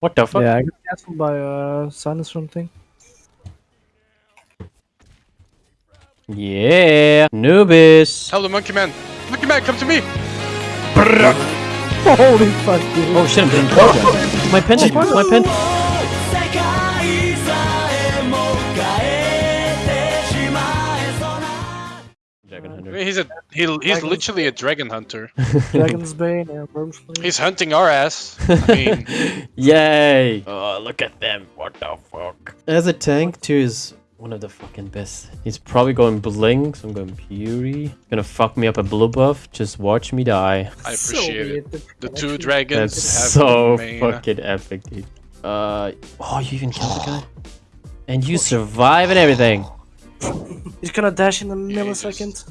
What the fuck? Yeah, I got cancelled by uh, Sinus or something. Yeah, Nubis. Tell the monkey man. Monkey man, come to me. Holy fuck, dude. Oh shit, I'm getting killed. My pen, my pen. Hunter. he's a he, he's literally a dragon hunter. Dragon's Bane, Air Worms Flame. He's hunting our ass. I mean, Yay! Oh, look at them. What the fuck? As a tank, too, is one of the fucking best. He's probably going Blink, so I'm going Fury. Gonna fuck me up a blue buff. Just watch me die. I So appreciate it. the The two dragons That's have so fucking epic, dude. Uh, oh, you even killed the guy? And you survive and everything. He's gonna dash in a millisecond.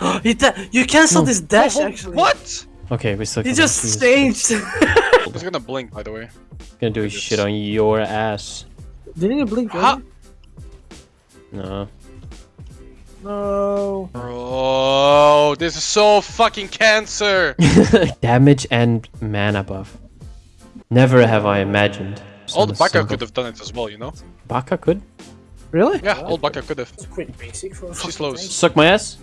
he da you cancelled his dash actually. What? Okay, we still He just Jesus. changed. I was gonna blink, by the way. Gonna do shit on your ass. Didn't you blink? Ha! really? No. No. Bro, this is so fucking cancer. Damage and mana buff. Never have I imagined. All the Baka could have done it as well, you know? Baka could? Really? Yeah, all Baka could have. It's pretty basic for She slows. Suck my ass?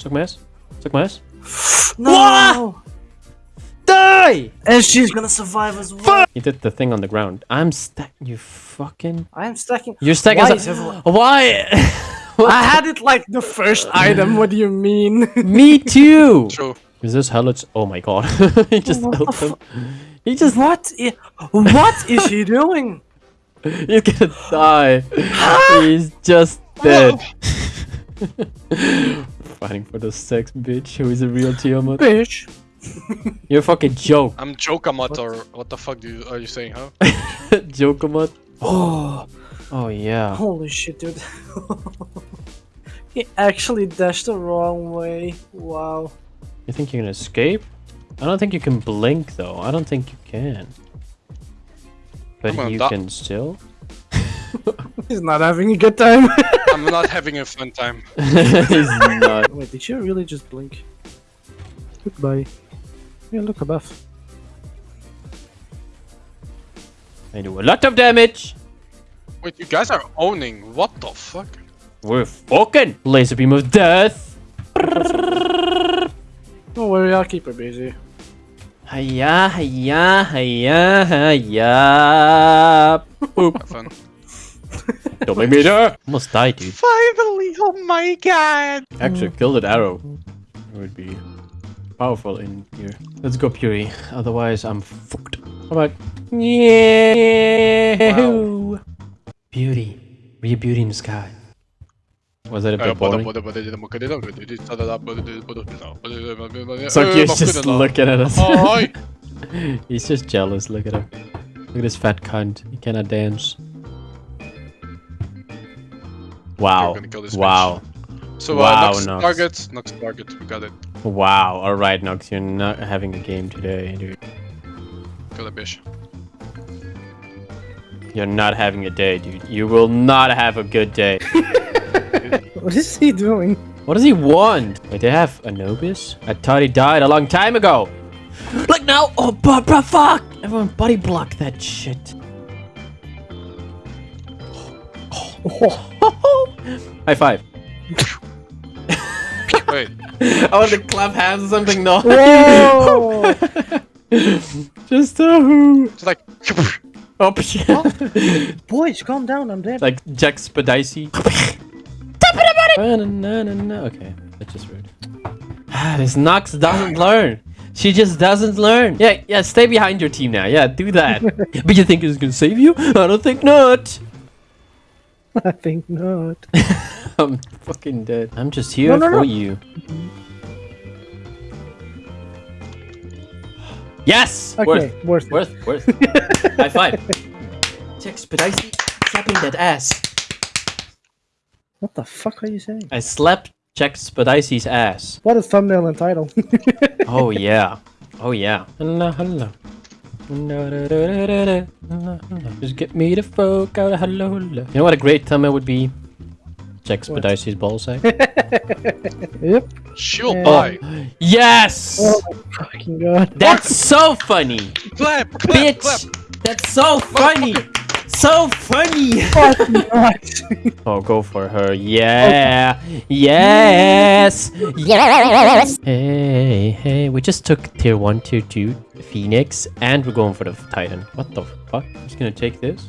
Suck my ass? Suck my ass? No. Die! And she's gonna survive as well. You did the thing on the ground. I'm stack. You fucking. I am stacking. You're stacking. Why as is a- everyone- Why? I had it like the first item. What do you mean? Me too. True. Is this Helix? Oh my god. he just What the him. He just. what? I- what is he doing? He's gonna die. He's just dead. Fighting for the sex bitch who is a real Tiamat. Bitch. You're a fucking joke. I'm Jokamat or what the fuck do you, are you saying, huh? Jokamat. Oh. Oh yeah. Holy shit, dude. he actually dashed the wrong way. Wow. You think you can escape? I don't think you can blink though. I don't think you can. But I'm you can still. He's not having a good time. I'm not having a fun time. He's not. Wait, did you really just blink? Goodbye. Yeah, look above. I do a lot of damage. Wait, you guys are owning. What the fuck? We're fucking laser beam of death. Don't worry, I'll keep her busy. Hiya, hiya, hiya, hiya. Boop. Have fun. Don't make me die. Almost died, dude. Finally! Oh my god! Actually, kill that arrow. It would be powerful in here. Let's go Fury. Otherwise, I'm fucked. Alright. Yeah. Beauty. Be a beauty in the sky. Was that a bit boring? Sokyo's eh, just looking at us. Oh, he's just jealous. Look at him. Look at this fat cunt. He cannot dance. Wow. gonna kill this Wow. So, Wow, uh, Nox Nox. target, Nox target, we got it. Wow. Alright, Nox. You're not having a game today, dude. Kill the bitch. You're not having a day, dude. You will not have a good day. What is he doing? What does he want? Wait, they have Anubis? I thought he died a long time ago. Like now? Oh, but, but fuck! Everyone body block that shit. High five. Wait, I want to clap hands or something. No. Whoa! Just a who. it's like. Oh, shit. Boys, calm down, I'm dead. like Jack Spadicy. okay, that's just rude. Ah, this Nox doesn't learn. She just doesn't learn. Yeah, yeah, stay behind your team now. Yeah, do that. but you think it's gonna save you? I don't think not. I think not. I'm fucking dead. I'm just here No, no, for no. you. Yes! Okay, worth it. Worth, worth, worth. High five. Jack Spadicy slapping that ass. What the fuck are you saying? I slapped Jack Spadicy's ass. What a thumbnail and title. Oh yeah. Oh yeah. Hello, hello. Just get me the folk out of hello, hello. You know what a great thumbnail would be? Jack Spadicy's ballsack. yep. She will Yeah. buy. Yes! Oh my fucking god. That's so funny! Clap, clap, Bitch! clap. That's so funny! So funny! Oh, go for her. Yeah! Yes! Yes! Hey, hey, we just took tier 1, tier 2, Phoenix, and we're going for the Titan. What the fuck? I'm just gonna take this.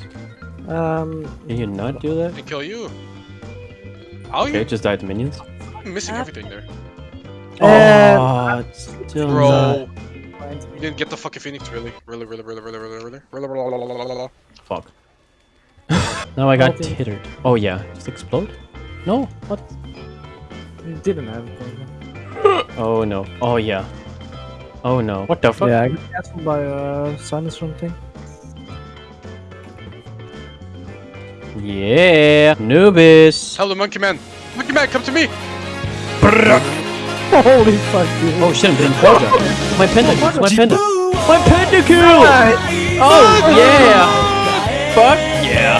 Um, Can you not do that? And kill you. How Okay, you just died to minions. I'm missing everything there? Uh, Oh, it's still not. Bro. You didn't get the fucking phoenix, really? Really, really, really, really, really, really, really, really, really, really, really. Fuck. Now I got Okay. tittered. Oh yeah, just explode? No, what? you didn't have it. Oh no. Oh yeah. Oh no. What the fuck? Yeah, I got cancelled by uh, sun or something. Yeah. Noobis. Hello, monkey man. Monkey man, come to me. Holy fuck, dude. Oh shit, I'm getting Quadra. My pentakill. My penta. My pentakill! Oh yeah. Fuck yeah.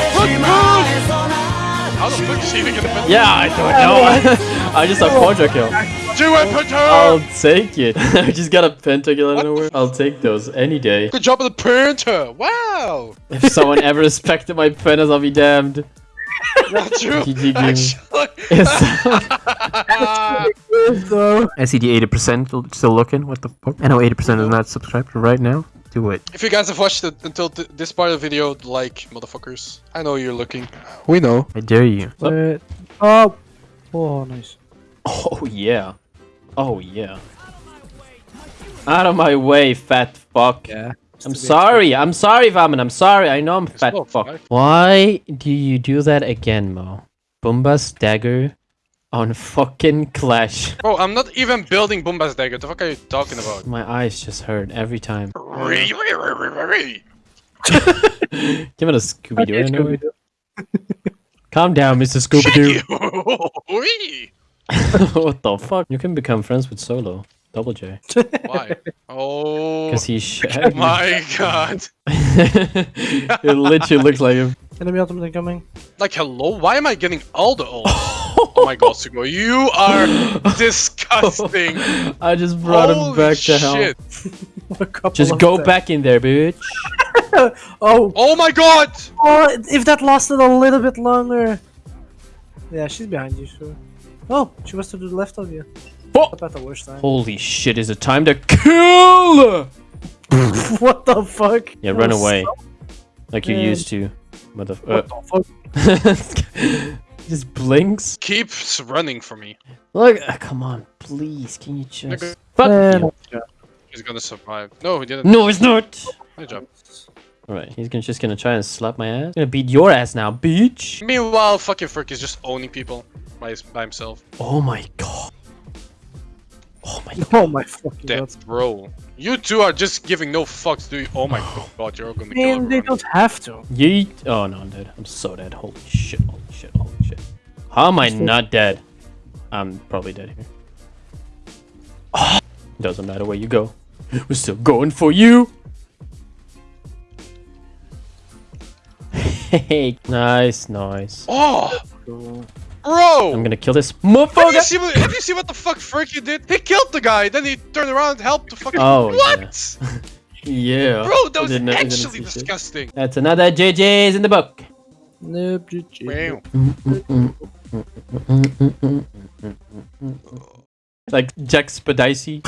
How the fuck is he even gonna put Yeah, I don't know. I just saw Quadra kill. Do it, put I'll her! take it. I just got a pentakill out of nowhere. I'll take those any day. Good job of the printer! Wow! If someone ever respected my pentas, I'll be damned. Not true! GG. Actually. So, I see the 80% still looking. What the fuck? I know 80% is not subscribed right now. Do it. if you guys have watched it until th this part of the video, like, motherfuckers. I know you're looking. We know. I dare you. oh, oh, nice. Oh yeah. Oh yeah. Out of my way, fat fuck. Yeah. I'm sorry. I'm sorry, Vaman. I'm sorry. I know I'm fat fuck. Why do you do that again, Mo? Bumba's dagger on fucking Clash. Bro, I'm not even building Bumba's dagger. The fuck are you talking about? My eyes just hurt every time. Give it a Scooby Doo. Okay, anyway. Scooby-Doo. Calm down, Mr. Scooby Doo. you! What the fuck? You can become friends with Solo. Double J. Why? Oh Because he's shaggy. Oh my god. it literally looks like him. Enemy ultimate incoming. Like, hello? Why am I getting all the ult? Oh my god, Sugo, you are disgusting. I just brought him back to health. shit. A Just go them. back in there, bitch. Oh, Oh my god! oh, if that lasted a little bit longer. Yeah, she's behind you, sure. Oh, she was to the left of you. Oh. Not the worst time. Holy shit, is it time to kill? what the fuck? Yeah, That run away. so- Like you used to. Mother. What Uh, the fuck? Just blinks. Keeps running for me. Look, uh, come on, please. Can you just. Okay. Fuck Man. He's gonna survive. No, he didn't. No, he's not. Good job. Alright, he's gonna, just gonna try and slap my ass. Gonna beat your ass now, bitch. Meanwhile, fucking Frick is just owning people by, his, by himself. Oh my god. Oh my god. Oh my fucking Damn, god. bro. You two are just giving no fucks, do you? Oh my god, you're gonna kill Man, they don't have to. Yeet. Oh no, I'm dead. I'm so dead. Holy shit, holy shit, holy shit. How am I not dead? I'm probably dead here. Doesn't matter where you go. We're still going for you. Hey, nice, nice. Oh, bro! I'm gonna kill this Did you, motherfucker. see what, did you see what the fuck Frick you did? He killed the guy, then he turned around and helped the fucking. Oh, what? Yeah. Bro, that was didn't- I didn't actually see shit. disgusting. That's another JJ's in the book. nope, GG like Jack Spadacy.